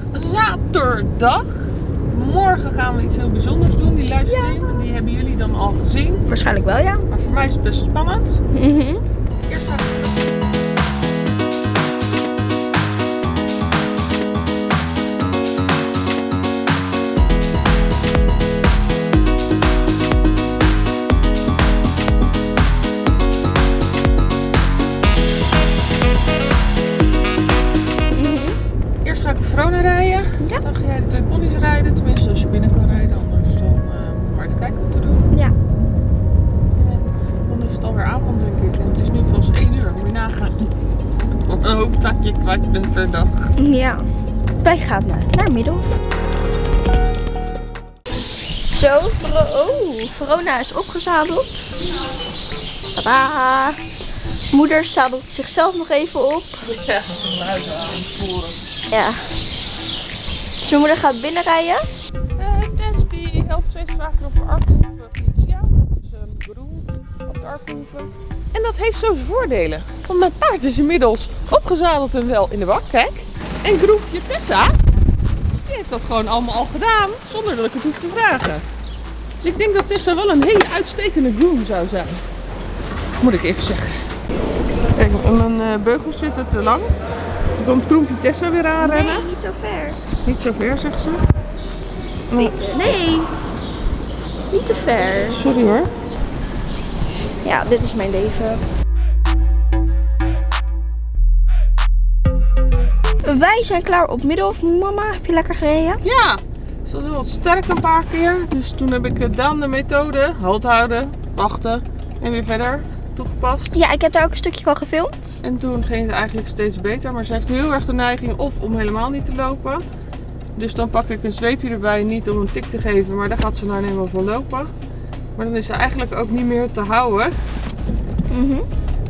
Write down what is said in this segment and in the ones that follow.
vandaag zaterdag. Morgen gaan we iets heel bijzonders doen, die livestream. En die hebben jullie dan al gezien. Waarschijnlijk wel, ja. Maar voor mij is het best spannend. Mhm. Eerst gaan we... een hoop dat je kwijt bent per dag. Ja. Wij gaan naar, naar Middel. Zo, oh, Verona is opgezadeld. Tada! Moeder zadelt zichzelf nog even op. Ja. Ja. Dus mijn moeder gaat binnenrijden. Eh, Tess die helpt steeds vaker op de Arkenhoeve Felicia. Dat is een groen op de Arkenhoeve. En dat heeft zo zijn voordelen. Want mijn paard is inmiddels opgezadeld en wel in de bak, kijk. En groefje Tessa, die heeft dat gewoon allemaal al gedaan, zonder dat ik het hoef te vragen. Dus ik denk dat Tessa wel een hele uitstekende groom zou zijn. Moet ik even zeggen. Kijk, mijn eh, beugels zitten te lang. Dan komt groempje Tessa weer aanrennen. Nee, niet zo ver. Niet zo ver, zegt ze. Nee, nee. Niet te ver. Sorry hoor. Ja, dit is mijn leven. Wij zijn klaar op Middelhof. Mama, heb je lekker gereden? Ja, ze was wel sterk een paar keer. Dus toen heb ik eh, dan de methode halt houden, wachten en weer verder toegepast. Ja, ik heb daar ook een stukje van gefilmd. En toen ging het eigenlijk steeds beter. Maar ze heeft heel erg de neiging of om helemaal niet te lopen. Dus dan pak ik een zweepje erbij, niet om een tik te geven, maar daar gaat ze nou eenmaal van lopen. Maar dan is ze eigenlijk ook niet meer te houden. Mhm.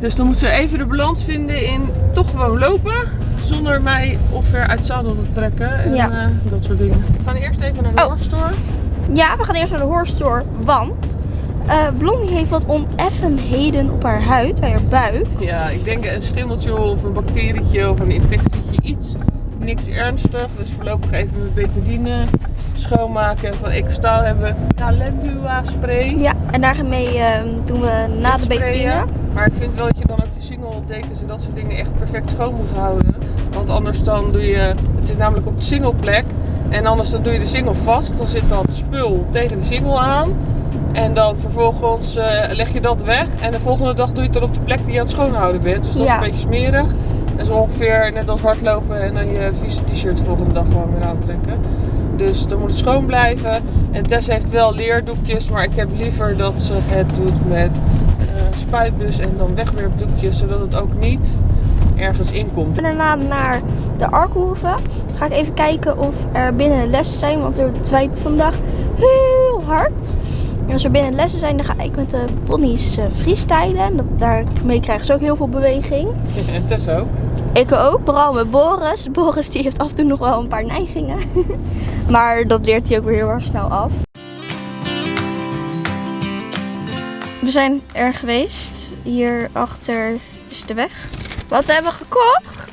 Dus dan moet ze even de balans vinden in toch gewoon lopen. Zonder mij of ver uit zadel te trekken. En Ja. eh, dat soort dingen. We gaan eerst even naar de Oh. horse store. Ja, we gaan eerst naar de horse store, want eh, Blondie heeft wat oneffenheden op haar huid, bij haar buik. Ja, ik denk een schimmeltje of een bacterietje of een infectietje, iets. Niks ernstig, dus voorlopig even met betadine schoonmaken. En van Ecostaal hebben we Calendula spray. Ja, en daarmee eh, doen we na de betadine. Maar ik vind wel dat je dan ook je singeldekens en dat soort dingen echt perfect schoon moet houden. Want anders dan doe je, het zit namelijk op de singleplek. En anders dan doe je de single vast. Dan zit dat spul tegen de single aan. En dan vervolgens eh, leg je dat weg. En de volgende dag doe je het dan op de plek die je aan het schoonhouden bent. Dus dat is een beetje smerig. En zo ongeveer net als hardlopen en dan je vieze t-shirt de volgende dag gewoon weer aantrekken. Dus dan moet het schoon blijven. En Tess heeft wel leerdoekjes, maar ik heb liever dat ze het doet met eh, spuitbus en dan wegwerpdoekjes, zodat het ook niet ergens in komt. En daarna naar de Arkhoeve. Ga ik even kijken of er binnen lessen zijn, want het waait vandaag heel hard. En als er binnen lessen zijn, dan ga ik met de ponies eh, freestylen. Daarmee krijgen ze ook heel veel beweging. En Tess ook. Ik ook, vooral met Boris. Boris die heeft af en toe nog wel een paar neigingen. maar dat leert hij ook weer heel erg snel af. We zijn er geweest. Hierachter is de weg. Wat we hebben gekocht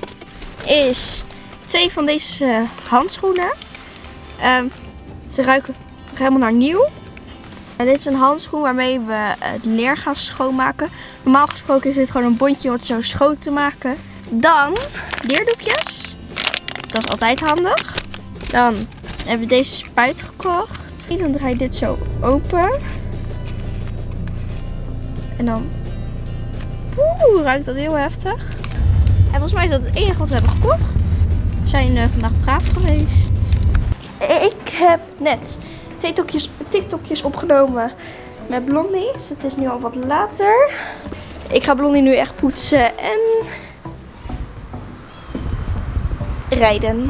is twee van deze handschoenen. Ehm, ze ruiken helemaal naar nieuw. En dit is een handschoen waarmee we het leer gaan schoonmaken. Normaal gesproken is dit gewoon een bondje om het zo schoon te maken. Dan leerdoekjes. Dat is altijd handig. Dan hebben we deze spuit gekocht. En dan draai je dit zo open. En dan... Oeh, ruikt dat heel heftig. En volgens mij is dat het enige wat we hebben gekocht. We zijn eh, vandaag braaf geweest. Ik heb net twee TikTokjes, TikTokjes opgenomen met Blondie. Dus het is nu al wat later. Ik ga Blondie nu echt poetsen en rijden.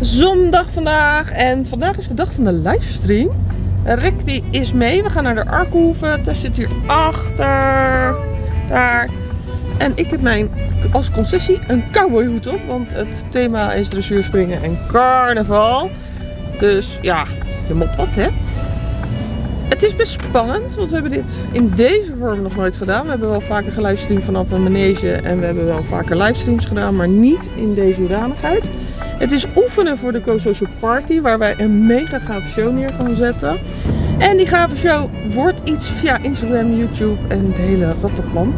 Zondag vandaag en vandaag is de dag van de livestream. Rick die is mee. We gaan naar de Arkhoeve. Tess zit hier achter. Daar. En ik heb mijn als concessie een cowboyhoed op. Want het thema is dressuurspringen en carnaval. Dus ja, je moet wat hè. Het is best spannend, want we hebben dit in deze vorm nog nooit gedaan. We hebben wel vaker gelivestreamd vanaf een manege en we hebben wel vaker livestreams gedaan, maar niet in deze hoedanigheid. Het is oefenen voor de Co-Social Party, waar wij een mega gave show neer gaan zetten. En die gave show wordt iets via Instagram, YouTube en het hele rattenplan.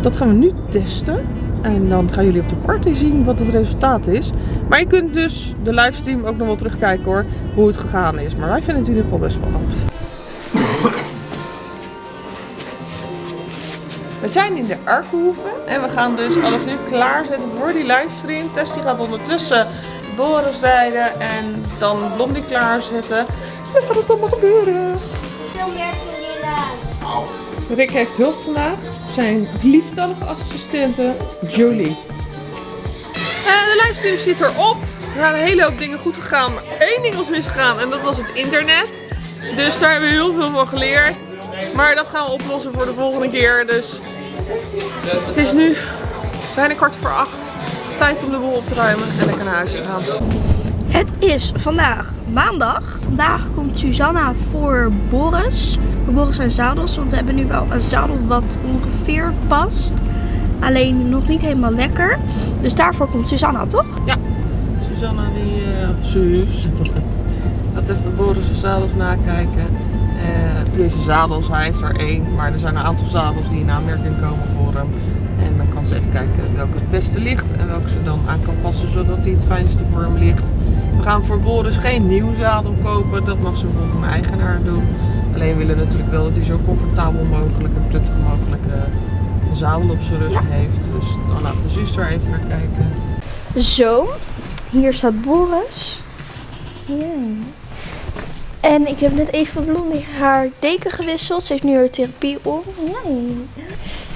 Dat gaan we nu testen. En dan gaan jullie op de party zien wat het resultaat is. Maar je kunt dus de livestream ook nog wel terugkijken hoor, hoe het gegaan is. Maar wij vinden het in ieder geval best spannend. We zijn in de Arkhoeve en we gaan dus alles nu klaarzetten voor die livestream. Tess die gaat ondertussen Boris rijden en dan Blondie klaarzetten. En dan gaat het allemaal gebeuren. Rick heeft hulp vandaag. Zijn lieftallige assistente Jolie. En de livestream zit erop. Er zijn een hele hoop dingen goed gegaan, maar één ding was misgegaan en dat was het internet. Dus daar hebben we heel veel van geleerd. Maar dat gaan we oplossen voor de volgende keer. Dus het is nu bijna kwart voor acht. Tijd om de boel op te ruimen en lekker naar huis te gaan. Het is vandaag maandag. Vandaag komt Susanna voor Boris. Voor Boris zijn zadels. Want we hebben nu wel een zadel wat ongeveer past. Alleen nog niet helemaal lekker. Dus daarvoor komt Susanna, toch? Susanna die, uh, Suus, gaat even Boris' zadels nakijken. Tenminste zadels, hij heeft er één. Maar er zijn een aantal zadels die in aanmerking komen voor hem. En dan kan ze even kijken welke het beste ligt en welke ze dan aan kan passen zodat hij het fijnste voor hem ligt. We gaan voor Boris geen nieuw zadel kopen, dat mag zijn volgende eigenaar doen. Alleen willen we natuurlijk wel dat hij zo comfortabel mogelijk en prettig mogelijk uh, een zadel op zijn rug heeft. Dus dan laten we zus er even naar kijken. Zo. Hier staat Boris. Ja. En ik heb net even van Blondie haar deken gewisseld. Ze heeft nu haar therapie op. Nee.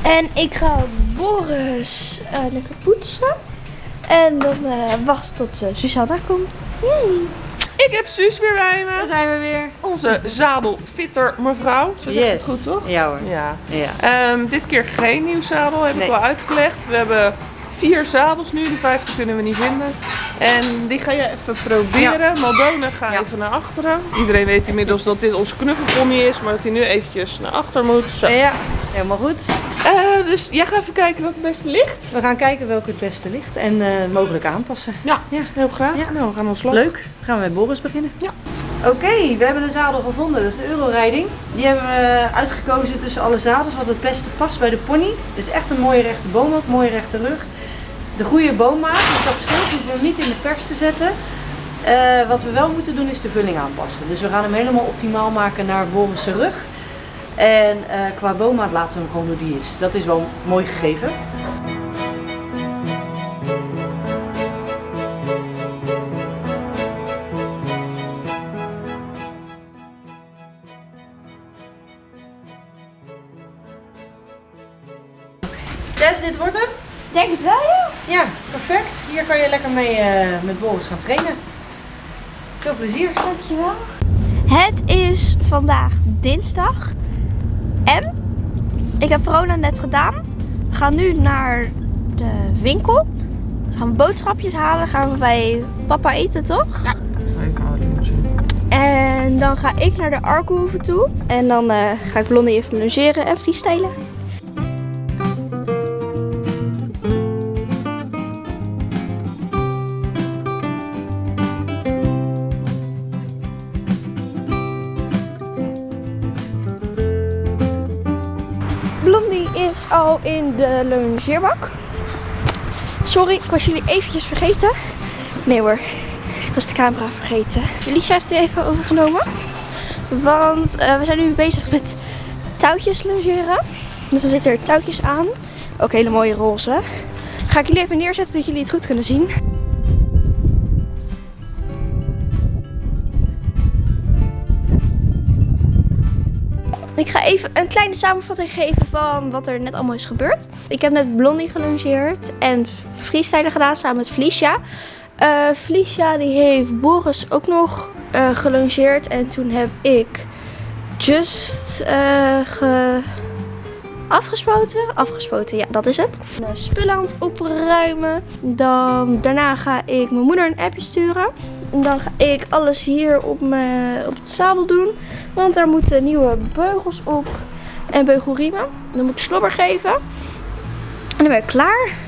En ik ga Boris uh, lekker poetsen. En dan uh, wachten tot uh, Susanna komt. Yay. Ik heb Suus weer bij me. Daar zijn we weer. Onze zadelfitter mevrouw. Zo zeg ik het goed toch? Ja hoor. Ja. Ja. Um, dit keer geen nieuw zadel, heb Nee. ik al uitgelegd. We hebben vier zadels nu, de vijfde kunnen we niet vinden. En die ga je even proberen. Maldona ga Ja. even naar achteren. Iedereen weet inmiddels dat dit onze knuffelpony is, maar dat hij nu eventjes naar achter moet. Zo. Ja, helemaal goed. Eh, dus jij gaat even kijken wat het beste ligt. We gaan kijken welke het beste ligt en eh, mogelijk aanpassen. Ja, Ja. heel graag. Ja. Nou, we gaan ons slag. Leuk. Gaan we met Boris beginnen? Ja. Oké, we hebben een zadel gevonden. Dat is de Eurorijding. Die hebben we uitgekozen tussen alle zadels wat het beste past bij de pony. Het is echt een mooie rechte boommat, mooie rechte rug. De goede boommaat, dus dat scheelt. We hem niet in de pers te zetten. Eh, wat we wel moeten doen is de vulling aanpassen. Dus we gaan hem helemaal optimaal maken naar Boris' rug. En eh, qua boommaat laten we hem gewoon hoe die is. Dat is wel mooi gegeven. Tess, dit wordt hem? Denk het wel. Ja. Hier kan je lekker mee eh, met Boris gaan trainen. Veel plezier. Dankjewel. Het is vandaag dinsdag. En ik heb Verona net gedaan. We gaan nu naar de winkel. Gaan we boodschapjes halen. Gaan we bij papa eten, toch? Zien. En dan ga ik naar de Arkhoeve toe. En dan eh, ga ik Blondie even logeren en freestylen. In de longeerbak. Sorry, ik was jullie eventjes vergeten. Nee hoor, ik was de camera vergeten. Lisa heeft nu even overgenomen. Want eh, we zijn nu bezig met touwtjes logeren. Dus er zitten er touwtjes aan. Ook hele mooie roze. Ga ik jullie even neerzetten dat jullie het goed kunnen zien. Ik ga even een kleine samenvatting geven van wat er net allemaal is gebeurd. Ik heb net Blondie gelongeerd en freestylen gedaan samen met Felicia. Eh Felicia die heeft Boris ook nog eh, gelongeerd en toen heb ik just eh, ge... afgespoten. Afgespoten, ja, dat is het. Spullen aan het opruimen. Dan, daarna ga ik mijn moeder een appje sturen. Dan ga ik alles hier op, mijn, op het zadel doen. Want daar moeten nieuwe beugels op. En beugelriemen. Dan moet ik slobber geven. En dan ben ik klaar.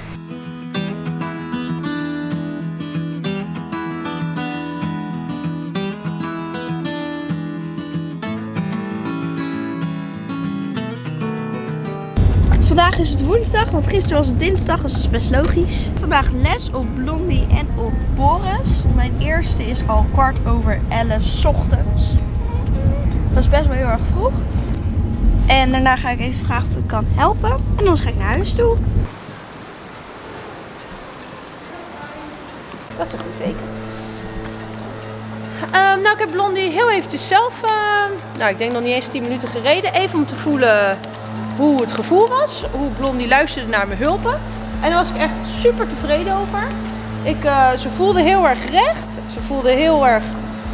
Vandaag is het woensdag, want gisteren was het dinsdag, dus dat is best logisch. Vandaag les op Blondie en op Boris. Mijn eerste is al kwart over elf ochtends. Dat is best wel heel erg vroeg. En daarna ga ik even vragen of ik kan helpen. En dan ga ik naar huis toe. Dat is een goed teken. Ehm, nou, ik heb Blondie heel eventjes zelf, ehm, nou ik denk nog niet eens 10 minuten gereden. Even om te voelen hoe het gevoel was. Hoe Blondie luisterde naar mijn hulpen. En daar was ik echt super tevreden over. Ik, eh, ze voelde heel erg recht. Ze voelde heel erg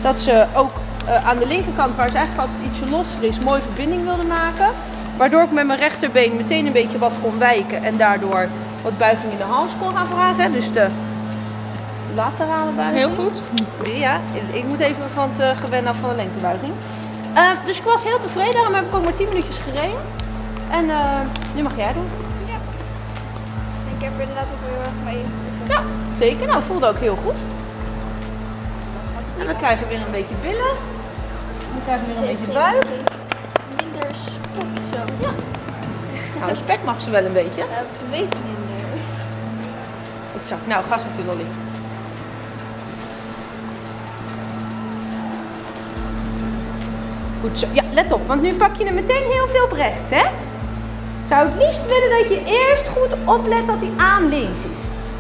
dat ze ook eh, aan de linkerkant, waar ze eigenlijk altijd ietsje losser is, mooi verbinding wilde maken. Waardoor ik met mijn rechterbeen meteen een beetje wat kon wijken. En daardoor wat buiging in de hals kon gaan vragen. Dus de laterale buiging. Heel goed. Ja, ik moet even van het gewend af van de lengtebuiging. Eh, dus ik was heel tevreden, daarom heb ik ook maar 10 minuutjes gereden. En eh, nu mag jij doen. Ik heb inderdaad ook heel erg mee. Ja, zeker. Nou, voelde ook heel goed. En we krijgen weer een beetje billen. We krijgen weer een beetje buik. Minder spok zo. Ja. Nou, spek mag ze wel een beetje. Uh, beweegt minder. Goed zo. Nou, gas met u lolly. Goed zo. Ja, let op, want nu pak je hem meteen heel veel op rechts, hè? Zou het liefst willen dat je eerst goed oplet dat hij aan links is.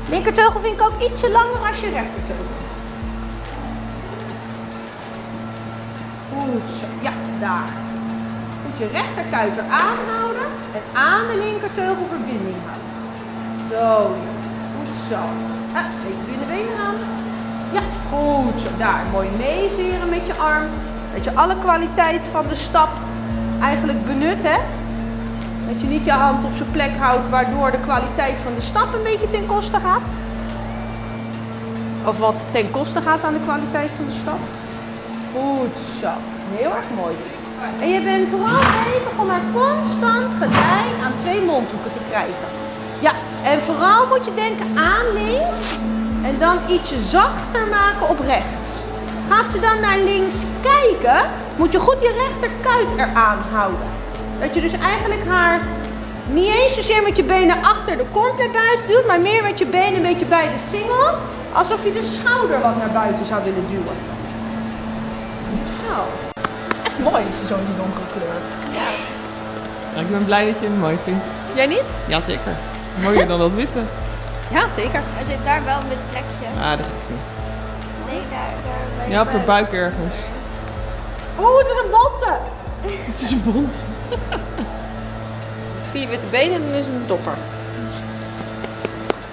Linkerteugel vind ik ook ietsje langer als je rechterteugel. Goed zo. Ja, daar. Moet je rechterkuiter aanhouden en aan de linkerteugel verbinding houden. Zo. Goed zo. Ah, even binnenbenen aan. Ja, goed zo. Daar, mooi meeveren met je arm. Dat je alle kwaliteit van de stap eigenlijk benut, hè. Dat je niet je hand op zijn plek houdt, waardoor de kwaliteit van de stap een beetje ten koste gaat. Of wat ten koste gaat aan de kwaliteit van de stap. Goed zo. Heel erg mooi. En je bent vooral bezig om haar constant gelijk aan twee mondhoeken te krijgen. Ja, en vooral moet je denken aan links en dan ietsje zachter maken op rechts. Gaat ze dan naar links kijken, moet je goed je rechterkuit eraan houden. Dat je dus eigenlijk haar niet eens zozeer met je benen achter de kont naar buiten duwt, maar meer met je benen een beetje bij de singel. Alsof je de schouder wat naar buiten zou willen duwen. Zo. Echt mooi is ze zo in die donkere kleur. Ja, ik ben blij dat je hem mooi vindt. Jij niet? Jazeker. Mooier dan dat witte. Ja, zeker. Er zit daar wel een wit plekje. Ah, dat niet. Nee, daar, daar bij Ja, op de buik ergens. Oeh, het is een bonte. Het is bont. Vier witte benen en het een dopper.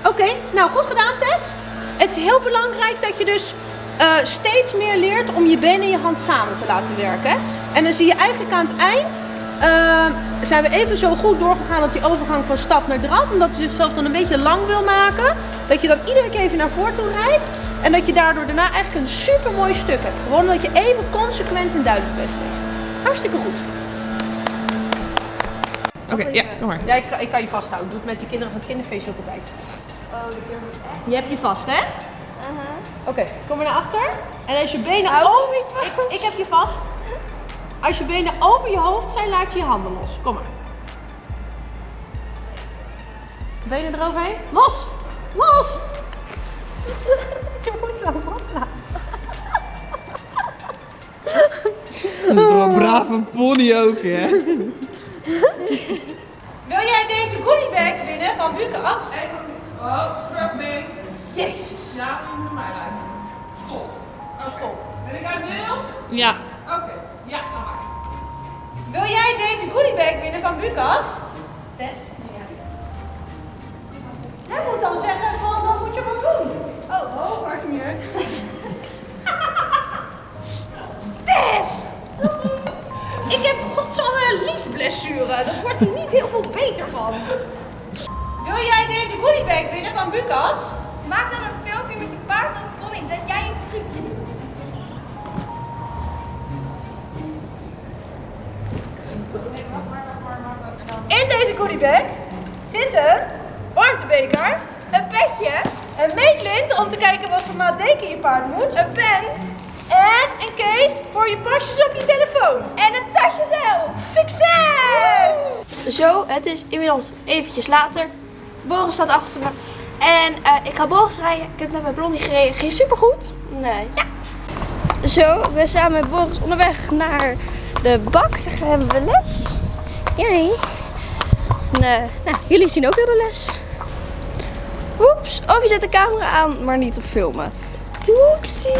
Oké, nou goed gedaan Tess. Het is heel belangrijk dat je dus eh, steeds meer leert om je benen en je hand samen te laten werken. En dan zie je eigenlijk aan het eind, eh, zijn we even zo goed doorgegaan op die overgang van stap naar draf. Omdat ze zichzelf dan een beetje lang wil maken. Dat je dan iedere keer even naar voren toe rijdt. En dat je daardoor daarna eigenlijk een super mooi stuk hebt. Gewoon dat je even consequent en duidelijk bent geweest. Hartstikke goed. Oké, ja, kom maar. Ja, ik, kan- ik kan je vasthouden. Doe het met die kinderen van het kinderfeestje ook altijd. Je hebt je vast, hè? Oké, kom maar naar achter. En als je benen over... Ik, ik heb je vast. Als je benen over je hoofd zijn, laat je je handen los. Kom maar. Benen eroverheen. Los! Los! Je moet wel loslaten. Dat is toch een brave pony ook, hè? Wil jij deze goodiebag winnen van Bukas? Oh, terug mee. Jezus. Ja, moet naar mij luisteren. Stop. Stop. Ben ik uit beeld? Ja. Oké. Ja, dan maar. Wil jij deze goodiebag winnen van Bukas? Tess? Niet heel veel beter van. Wil jij deze goodiebag winnen van Bukas? Maak dan een filmpje met je paard of pony dat jij een trucje doet. In deze goodiebag zit een warmtebeker, Een petje, een meetlint om te kijken wat voor maat deken je paard moet, een pen en een case voor je pasjes op je telefoon. en een tasje zelf. Succes! Zo, het is inmiddels eventjes later. Boris staat achter me. En eh, ik ga Boris rijden. Ik heb net met Blondie gereden. Ging supergoed. Nee. Ja. Zo, we zijn met Boris onderweg naar de bak. Daar hebben we les. Jij. Nee. Nou, jullie zien ook heel de les. Oeps. Of je zet de camera aan, maar niet op filmen. Oepsie.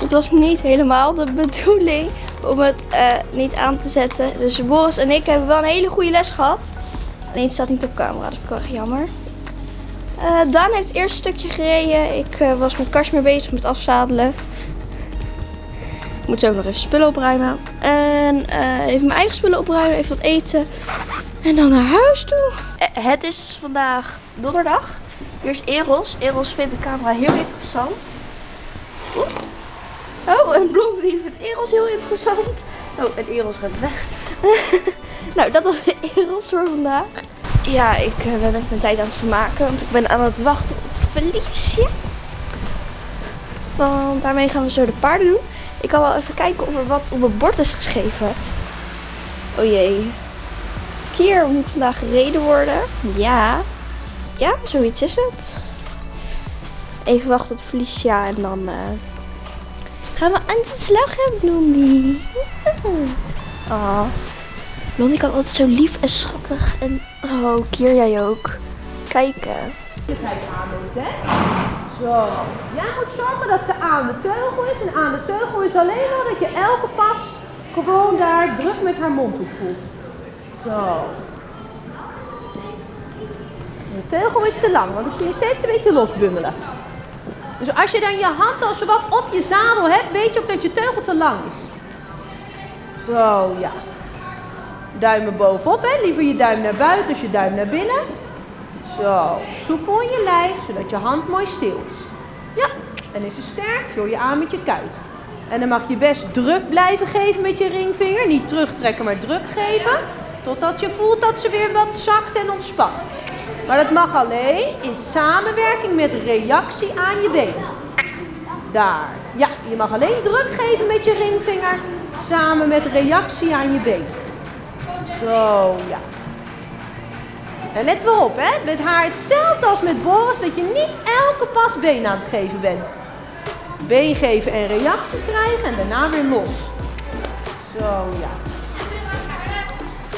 Het was niet helemaal de bedoeling om het eh, niet aan te zetten. Dus Boris en ik hebben wel een hele goede les gehad. Alleen staat niet op camera, dat vind ik wel erg jammer. Eh, Daan heeft het eerste stukje gereden. Ik eh, was met Kars mee bezig met afzadelen. Ik moet zo ook nog even spullen opruimen. En even mijn eigen spullen opruimen, even wat eten. En dan naar huis toe. Het is vandaag donderdag. Hier is Eros. Eros vindt de camera heel interessant. Oh, en Blondie vindt Eros heel interessant. Oh, en Eros rent weg. nou, dat was Eros voor vandaag. Ja, ik eh, ben echt mijn tijd aan het vermaken. Want ik ben aan het wachten op Felicia. Want daarmee gaan we zo de paarden doen. Ik kan wel even kijken of er wat op het bord is geschreven. Oh jee. Kier moet vandaag gereden worden. Ja. Ja, zoiets is het. Even wachten op Felicia en dan... eh, Gaan we aan de slag Blondie? Oh. Blondie kan altijd zo lief en schattig. En oh, Kier jij ook. Kijken. Zo. Jij moet zorgen dat ze aan de teugel is. En aan de teugel is alleen maar dat je elke pas gewoon daar druk met haar mond op voelt. Zo. De teugel is te lang, want ik zie je steeds een beetje losbungelen. Dus als je dan je hand al zo wat op je zadel hebt, weet je ook dat je teugel te lang is. Zo, ja. Duimen bovenop, hè. Liever je duim naar buiten als je duim naar binnen. Zo, soepel in je lijf, zodat je hand mooi stil is. Ja, en is ze sterk, vul je aan met je kuit. En dan mag je best druk blijven geven met je ringvinger. Niet terugtrekken, maar druk geven. Totdat je voelt dat ze weer wat zakt en ontspant. Maar dat mag alleen in samenwerking met reactie aan je been. Daar. Ja, je mag alleen druk geven met je ringvinger. Samen met reactie aan je been. Zo, ja. En let wel op, hè. Met haar hetzelfde als met Boris, dat je niet elke pas been aan het geven bent. Been geven en reactie krijgen en daarna weer los. Zo, ja.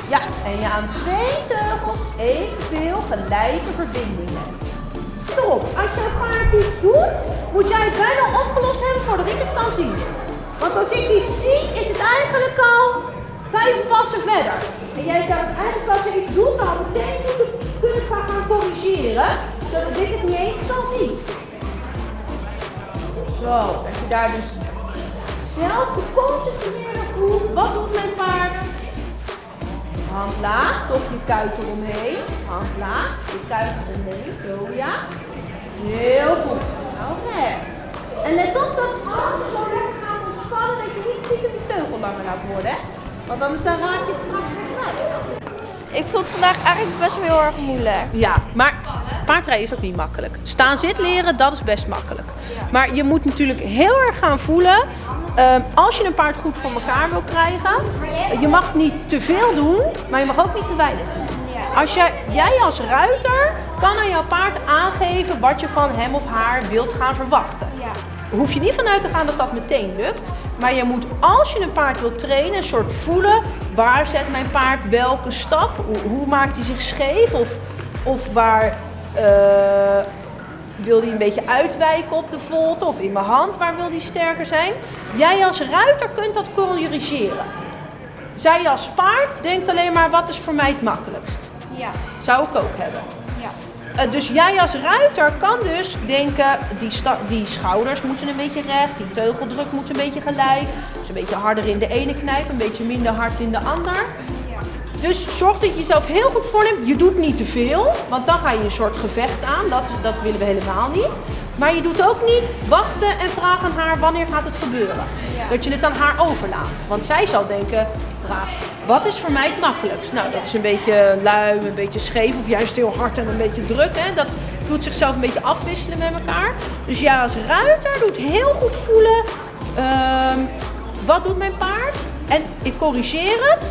Ja, en je aan twee teugels evenveel gelijke verbindingen. Erop, als je paard iets doet, moet jij het bijna opgelost hebben voordat ik het kan zien. Want als ik iets zie, is het eigenlijk al vijf passen verder. En jij zou het eigenlijk als je iets doet, al meteen moeten kunnen gaan corrigeren, zodat ik het niet eens kan zien. Zo, dat je daar dus zelf geconcentreerd voelt. Wat doet mijn paard? Hand laag, toch je kuit eromheen. Hand laag, je kuit eromheen. Zo ja. Heel goed. Nou recht. En let op dat als je zo lekker gaat ontspannen, dat je niet stiekem de teugel langer laat worden. Hè? Want anders dan raak je het straks weer kwijt. Ik vond het vandaag eigenlijk best wel heel erg moeilijk. Ja, maar paardrijden is ook niet makkelijk. Staan zit leren, dat is best makkelijk. Maar je moet natuurlijk heel erg gaan voelen. Ehm, als je een paard goed voor elkaar wil krijgen, je mag niet te veel doen, maar je mag ook niet te weinig doen. Als jij, jij als ruiter kan aan jouw paard aangeven wat je van hem of haar wilt gaan verwachten. Hoef je niet vanuit te gaan dat dat meteen lukt. Maar je moet, als je een paard wilt trainen, een soort voelen. Waar zet mijn paard welke stap? Hoe, hoe maakt hij zich scheef? Of, of waar eh, wil hij een beetje uitwijken op de volte? Of in mijn hand, waar wil hij sterker zijn? Jij als ruiter kunt dat corrigeren. Zij als paard denkt alleen maar, wat is voor mij het makkelijkst? Ja. Zou ik ook hebben. Ja. eh, dus jij als ruiter kan dus denken, die, die schouders moeten een beetje recht, die teugeldruk moet een beetje gelijk. Dus een beetje harder in de ene knijp, een beetje minder hard in de ander. Dus zorg dat je jezelf heel goed voorneemt. Je doet niet te veel, want dan ga je een soort gevecht aan. Dat, dat willen we helemaal niet. Maar je doet ook niet wachten en vragen aan haar wanneer gaat het gebeuren. Dat je het aan haar overlaat. Want zij zal denken, braaf, wat is voor mij het makkelijkst? Nou, dat is een beetje lui, een beetje scheef of juist heel hard en een beetje druk. Hè? Dat doet zichzelf een beetje afwisselen met elkaar. Dus ja, als ruiter doet heel goed voelen, ehm, wat doet mijn paard? En ik corrigeer het.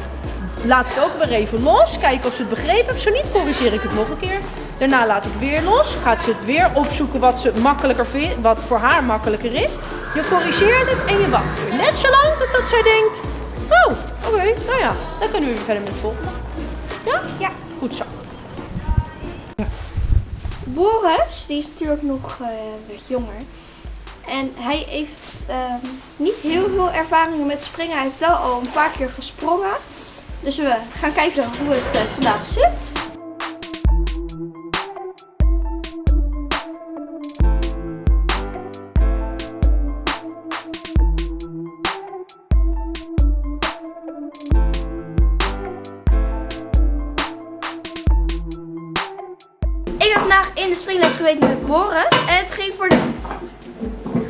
Laat het ook weer even los. Kijken of ze het begrepen. Zo niet, corrigeer ik het nog een keer. Daarna laat ik weer los. Gaat ze het weer opzoeken wat, ze makkelijker vindt, wat voor haar makkelijker is. Je corrigeert het en je wacht weer. Net zolang dat, dat zij denkt... Oh, oké, nou ja. Dan kunnen we weer verder met het volgende. Ja? Ja. Goed zo. Boris, die is natuurlijk nog eh, wat jonger. En hij heeft ehm, niet heel veel ervaring met springen. Hij heeft wel al een paar keer gesprongen. Dus we gaan kijken hoe het eh, vandaag zit. Ik heb vandaag in de springles geweest met Boris. En het ging voor de,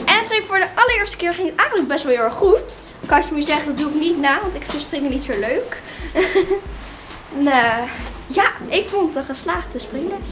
en het ging voor de allereerste keer ging eigenlijk best wel heel erg goed. Kan je me zeggen, dat doe ik niet na, want ik vind springen niet zo leuk. en, eh, ja, ik vond het een geslaagde springles.